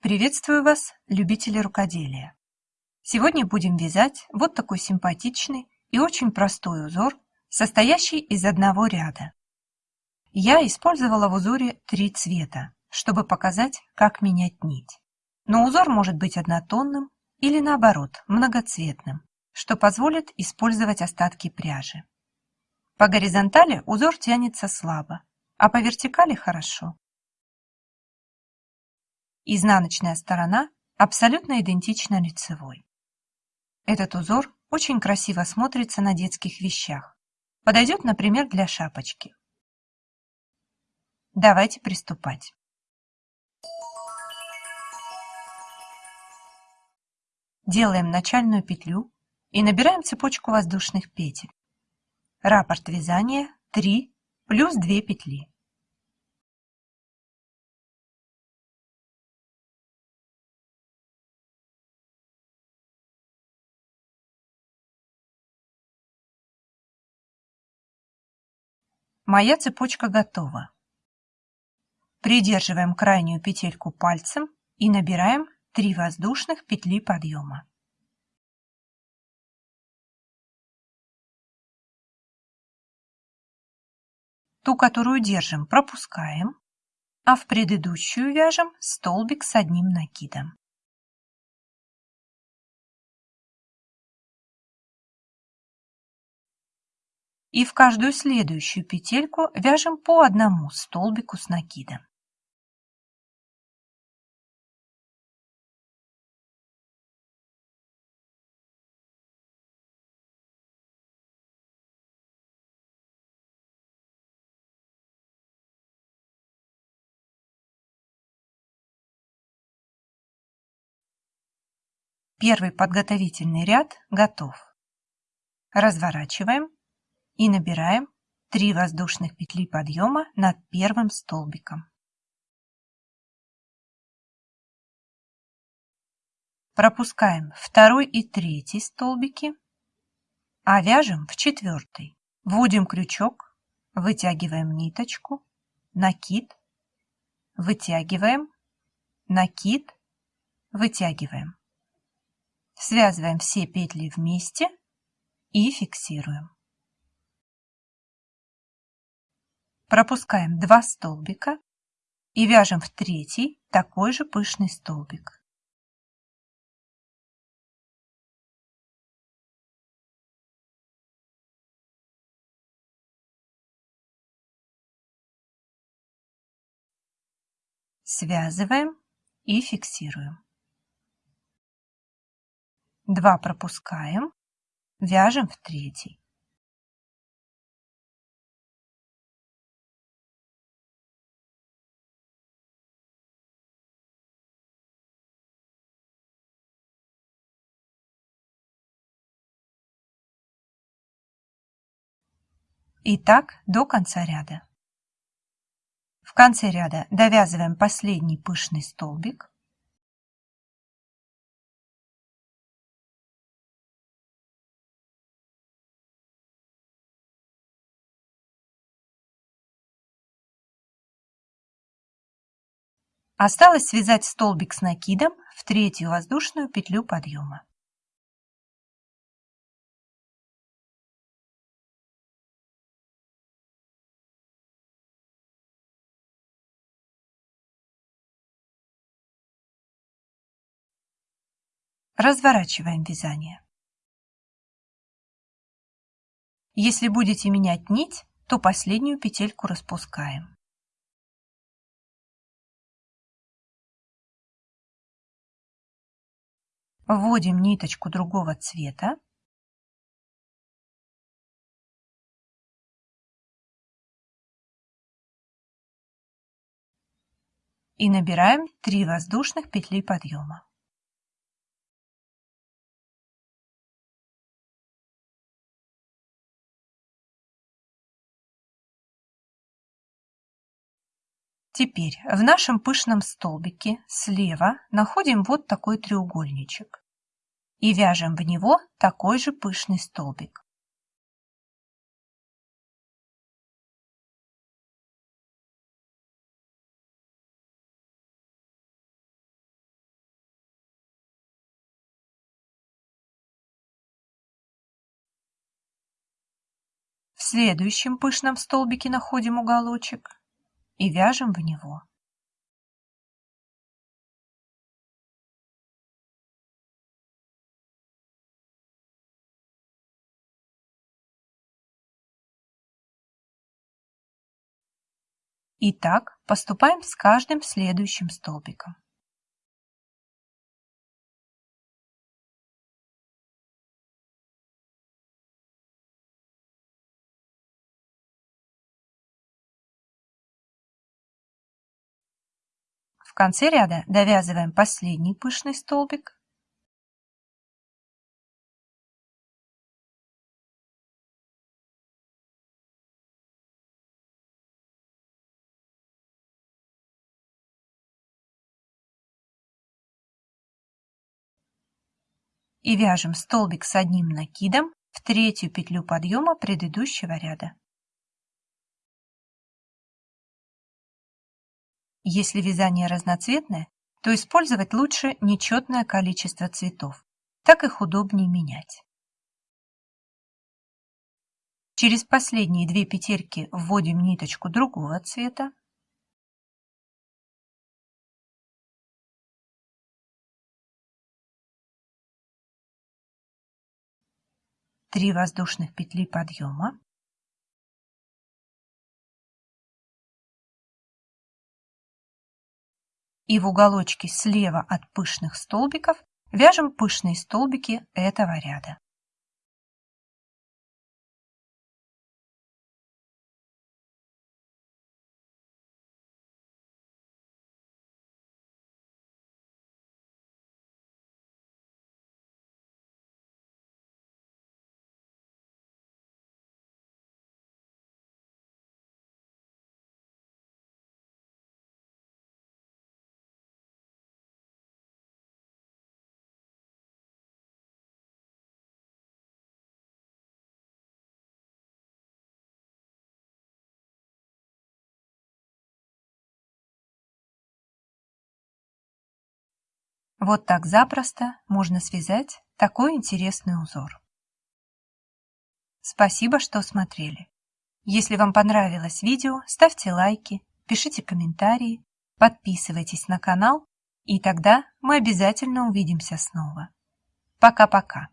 Приветствую вас, любители рукоделия! Сегодня будем вязать вот такой симпатичный и очень простой узор, состоящий из одного ряда. Я использовала в узоре три цвета, чтобы показать, как менять нить. Но узор может быть однотонным или наоборот, многоцветным, что позволит использовать остатки пряжи. По горизонтали узор тянется слабо, а по вертикали хорошо. Изнаночная сторона абсолютно идентична лицевой. Этот узор очень красиво смотрится на детских вещах. Подойдет, например, для шапочки. Давайте приступать. Делаем начальную петлю и набираем цепочку воздушных петель. Раппорт вязания 3 плюс 2 петли. Моя цепочка готова. Придерживаем крайнюю петельку пальцем и набираем 3 воздушных петли подъема. Ту, которую держим, пропускаем, а в предыдущую вяжем столбик с одним накидом. И в каждую следующую петельку вяжем по одному столбику с накидом. Первый подготовительный ряд готов. Разворачиваем и набираем 3 воздушных петли подъема над первым столбиком. Пропускаем второй и третий столбики, а вяжем в четвертый. Вводим крючок, вытягиваем ниточку, накид, вытягиваем, накид, вытягиваем. Связываем все петли вместе и фиксируем. Пропускаем 2 столбика и вяжем в третий такой же пышный столбик. Связываем и фиксируем. 2 пропускаем, вяжем в третий. И так до конца ряда. В конце ряда довязываем последний пышный столбик. Осталось связать столбик с накидом в третью воздушную петлю подъема. Разворачиваем вязание. Если будете менять нить, то последнюю петельку распускаем. Вводим ниточку другого цвета. И набираем 3 воздушных петли подъема. Теперь в нашем пышном столбике слева находим вот такой треугольничек и вяжем в него такой же пышный столбик. В следующем пышном столбике находим уголочек и вяжем в него. И так поступаем с каждым следующим столбиком. В конце ряда довязываем последний пышный столбик и вяжем столбик с одним накидом в третью петлю подъема предыдущего ряда. Если вязание разноцветное, то использовать лучше нечетное количество цветов, так их удобнее менять. Через последние две петельки вводим ниточку другого цвета, 3 воздушных петли подъема, и в уголочке слева от пышных столбиков вяжем пышные столбики этого ряда. Вот так запросто можно связать такой интересный узор. Спасибо, что смотрели. Если вам понравилось видео, ставьте лайки, пишите комментарии, подписывайтесь на канал, и тогда мы обязательно увидимся снова. Пока-пока.